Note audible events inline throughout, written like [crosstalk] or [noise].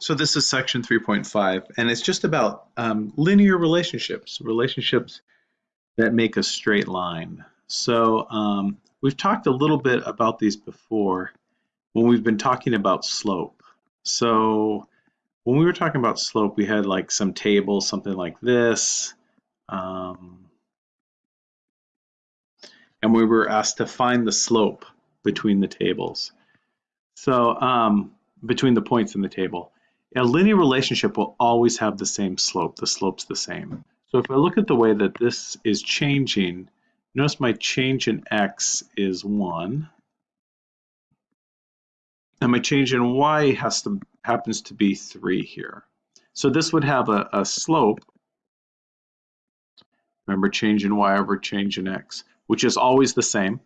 So this is section 3.5, and it's just about um, linear relationships, relationships that make a straight line. So um, we've talked a little bit about these before when we've been talking about slope. So when we were talking about slope, we had like some table, something like this. Um, and we were asked to find the slope between the tables. So um, between the points in the table. A linear relationship will always have the same slope. The slope's the same. So if I look at the way that this is changing, notice my change in x is 1. And my change in y has to happens to be 3 here. So this would have a, a slope, remember change in y over change in x, which is always the same,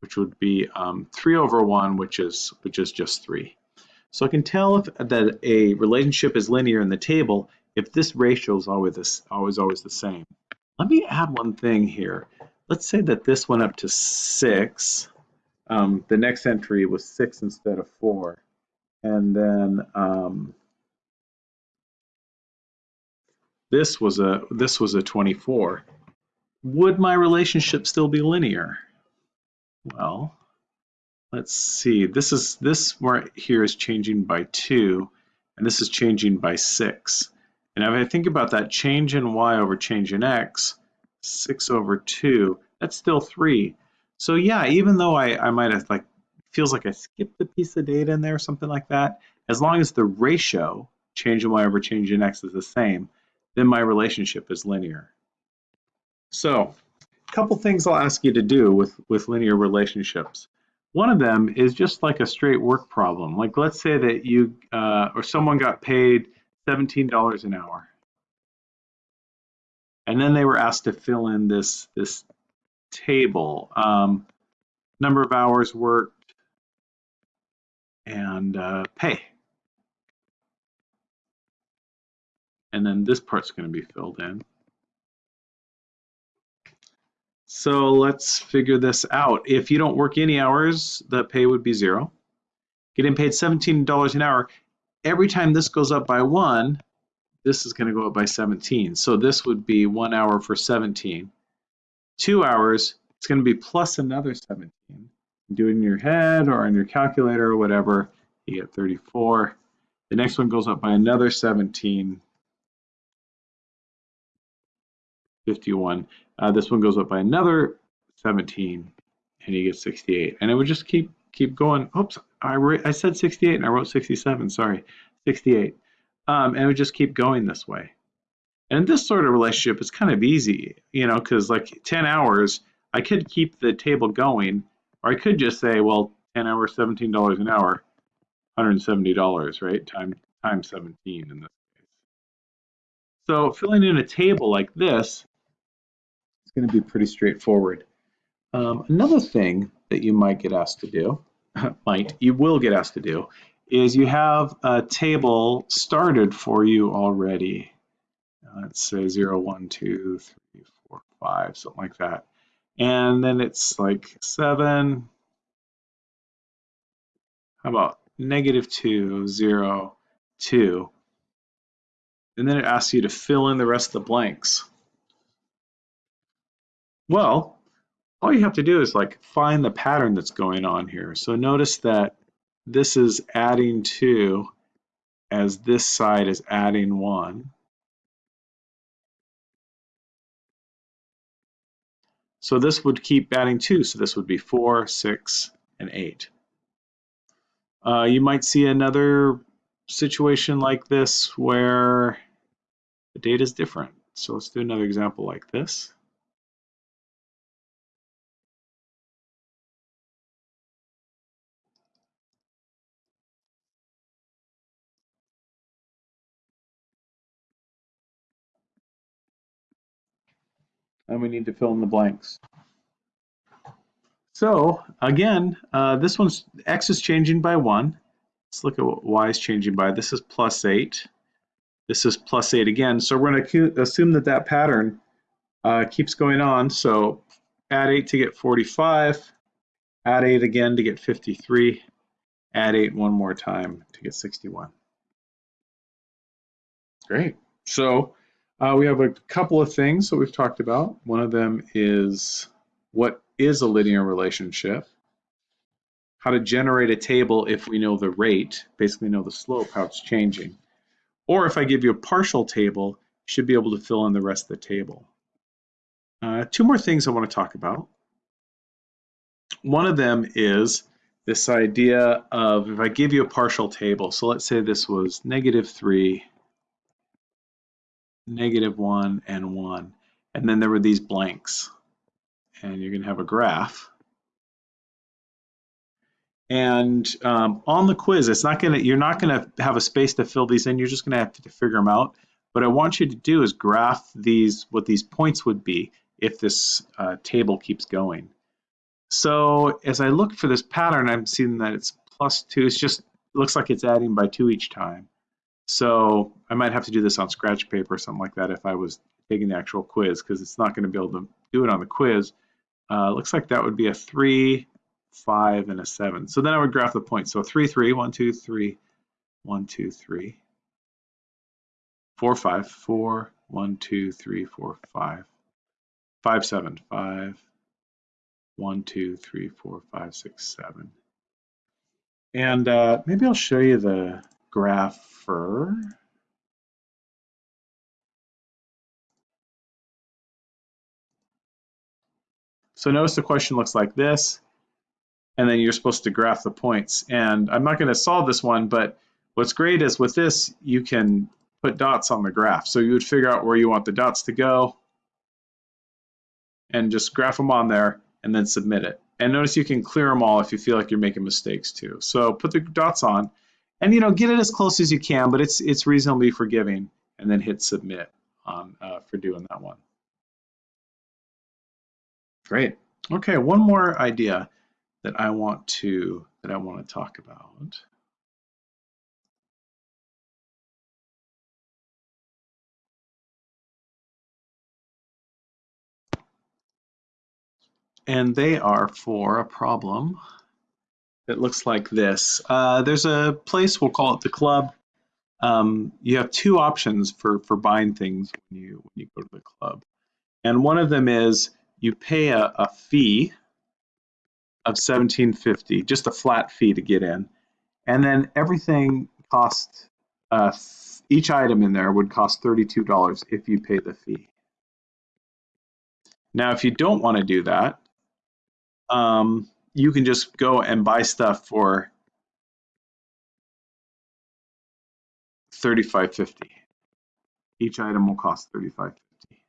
which would be um, 3 over 1, which is, which is just 3. So I can tell if that a relationship is linear in the table if this ratio is always this, always always the same. Let me add one thing here. Let's say that this went up to six. Um, the next entry was six instead of four, and then um, this was a this was a 24. Would my relationship still be linear? Well, let's see, this is this right here is changing by two, and this is changing by six. And if I think about that change in y over change in x, six over two, that's still three. So yeah, even though I, I might have like, feels like I skipped a piece of data in there or something like that, as long as the ratio, change in y over change in x is the same, then my relationship is linear. So a couple things I'll ask you to do with, with linear relationships. One of them is just like a straight work problem. Like let's say that you uh, or someone got paid $17 an hour. And then they were asked to fill in this, this table, um, number of hours worked and uh, pay. And then this part's going to be filled in. So let's figure this out. If you don't work any hours, the pay would be zero. Getting paid $17 an hour. Every time this goes up by one, this is going to go up by 17. So this would be one hour for 17. Two hours, it's going to be plus another 17. Do it in your head or on your calculator or whatever, you get 34. The next one goes up by another 17. 51. Uh, this one goes up by another 17, and you get 68. And it would just keep keep going. Oops, I, I said 68 and I wrote 67. Sorry, 68. Um, and it would just keep going this way. And this sort of relationship is kind of easy, you know, because like 10 hours, I could keep the table going, or I could just say, well, 10 hours, $17 an hour, $170, right? Time times 17 in this case. So filling in a table like this going to be pretty straightforward. Um, another thing that you might get asked to do, [laughs] might, you will get asked to do, is you have a table started for you already. Uh, let's say 0, 1, 2, 3, 4, 5, something like that. And then it's like 7, how about negative 2, 0, 2. And then it asks you to fill in the rest of the blanks. Well, all you have to do is like find the pattern that's going on here. So notice that this is adding 2 as this side is adding 1. So this would keep adding 2, so this would be 4, 6, and 8. Uh, you might see another situation like this where the data is different. So let's do another example like this. And we need to fill in the blanks. So again, uh, this one's x is changing by 1. Let's look at what y is changing by. This is plus 8. This is plus 8 again. So we're going to assume that that pattern uh, keeps going on. So add 8 to get 45, add 8 again to get 53, add 8 one more time to get 61. Great. So uh, we have a couple of things that we've talked about. One of them is what is a linear relationship? How to generate a table if we know the rate, basically know the slope, how it's changing. Or if I give you a partial table, you should be able to fill in the rest of the table. Uh, two more things I want to talk about. One of them is this idea of if I give you a partial table, so let's say this was negative 3, negative 1, and 1, and then there were these blanks, and you're going to have a graph. And um, on the quiz, it's not going to, you're not going to have a space to fill these in, you're just going to have to figure them out. What I want you to do is graph these, what these points would be if this uh, table keeps going. So as I look for this pattern, I'm seeing that it's plus two. It's just looks like it's adding by two each time. So I might have to do this on scratch paper or something like that if I was taking the actual quiz because it's not going to be able to do it on the quiz. Uh, looks like that would be a three, five, and a seven. So then I would graph the points. So three, three, one, two, three, one, two, three, four, five, four, one, two, three, four, five, five, seven, five, one, two, three, four, five, six, seven. And uh, maybe I'll show you the grapher. So notice the question looks like this, and then you're supposed to graph the points. And I'm not going to solve this one, but what's great is with this, you can put dots on the graph. So you would figure out where you want the dots to go and just graph them on there and then submit it. And notice you can clear them all if you feel like you're making mistakes too. So put the dots on and you know get it as close as you can, but it's it's reasonably forgiving and then hit submit on uh, for doing that one. Great. Okay, one more idea that I want to that I want to talk about. and they are for a problem that looks like this. Uh, there's a place, we'll call it the club. Um, you have two options for, for buying things when you, when you go to the club. And one of them is you pay a, a fee of 1750, just a flat fee to get in. And then everything costs, uh, each item in there would cost $32 if you pay the fee. Now, if you don't want to do that, um, you can just go and buy stuff for thirty-five fifty. Each item will cost thirty-five fifty.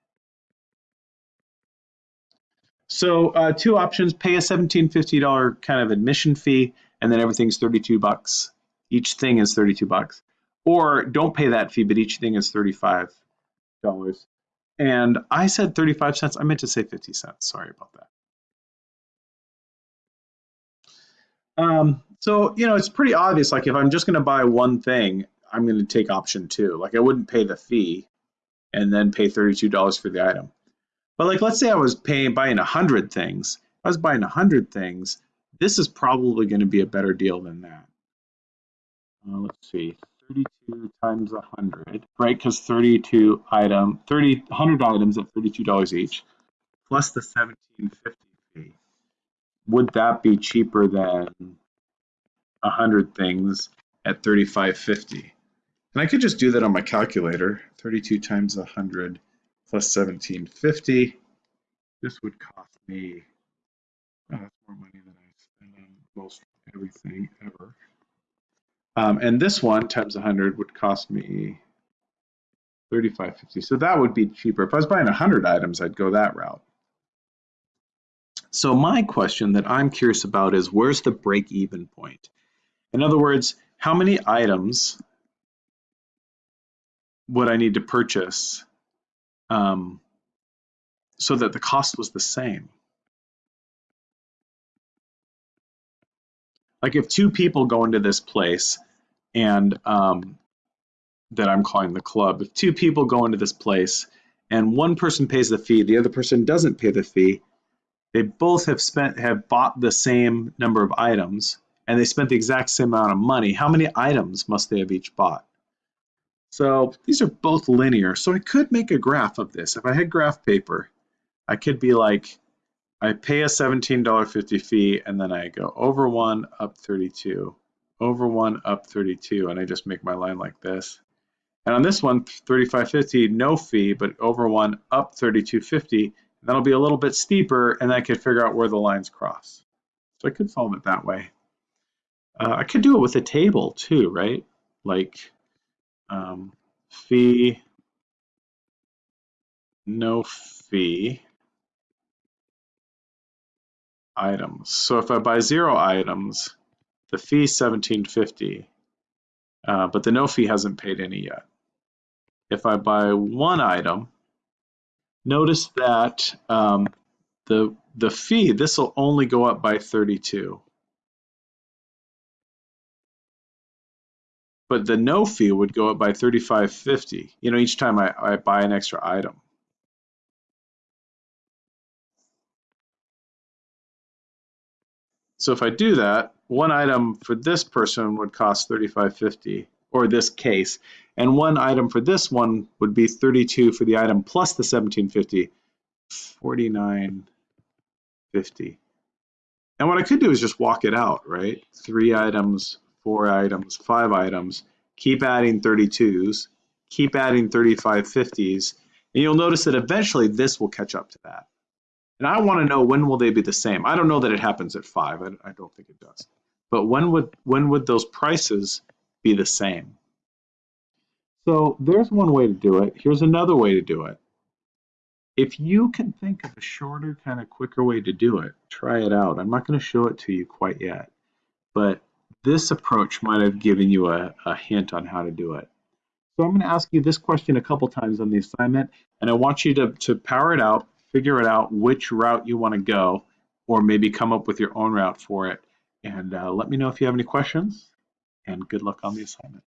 So uh, two options: pay a seventeen fifty dollar kind of admission fee, and then everything's thirty-two bucks. Each thing is thirty-two bucks, or don't pay that fee, but each thing is thirty-five dollars. And I said thirty-five cents. I meant to say fifty cents. Sorry about that. Um, so, you know, it's pretty obvious. Like if I'm just going to buy one thing, I'm going to take option two. Like I wouldn't pay the fee and then pay $32 for the item. But like, let's say I was paying, buying a hundred things. If I was buying a hundred things, this is probably going to be a better deal than that. Uh, let's see, 32 times 100, right? Because 32 item, 30, 100 items at $32 each, plus the 1750 fee would that be cheaper than a hundred things at 35.50? And I could just do that on my calculator. 32 times 100 plus 1750. This would cost me, that's more money than I spend on most everything ever. Um, and this one times 100 would cost me 35.50. So that would be cheaper. If I was buying 100 items, I'd go that route. So my question that I'm curious about is where's the break-even point? In other words, how many items would I need to purchase um, so that the cost was the same? Like if two people go into this place and um, that I'm calling the club, if two people go into this place and one person pays the fee, the other person doesn't pay the fee, they both have spent have bought the same number of items and they spent the exact same amount of money. How many items must they have each bought? So these are both linear. So I could make a graph of this. If I had graph paper, I could be like, I pay a $17.50 fee and then I go over one, up 32, over one, up 32, and I just make my line like this. And on this one, 35.50, no fee, but over one, up 32.50. That'll be a little bit steeper, and I could figure out where the lines cross. So I could solve it that way. Uh, I could do it with a table too, right? Like um, fee, no fee, items. So if I buy zero items, the fee is 1750, uh, but the no fee hasn't paid any yet. If I buy one item, notice that um, the, the fee, this will only go up by 32. But the no fee would go up by 35.50, you know, each time I, I buy an extra item. So if I do that, one item for this person would cost 35.50 or this case, and one item for this one would be 32 for the item plus the 1750, 49.50. And what I could do is just walk it out, right? Three items, four items, five items, keep adding 32s, keep adding 3550s, and you'll notice that eventually this will catch up to that. And I want to know when will they be the same? I don't know that it happens at five. I, I don't think it does. But when would when would those prices be the same? So there's one way to do it. Here's another way to do it. If you can think of a shorter, kind of quicker way to do it, try it out. I'm not going to show it to you quite yet, but this approach might have given you a, a hint on how to do it. So I'm going to ask you this question a couple times on the assignment, and I want you to, to power it out, figure it out which route you want to go, or maybe come up with your own route for it. And uh, let me know if you have any questions, and good luck on the assignment.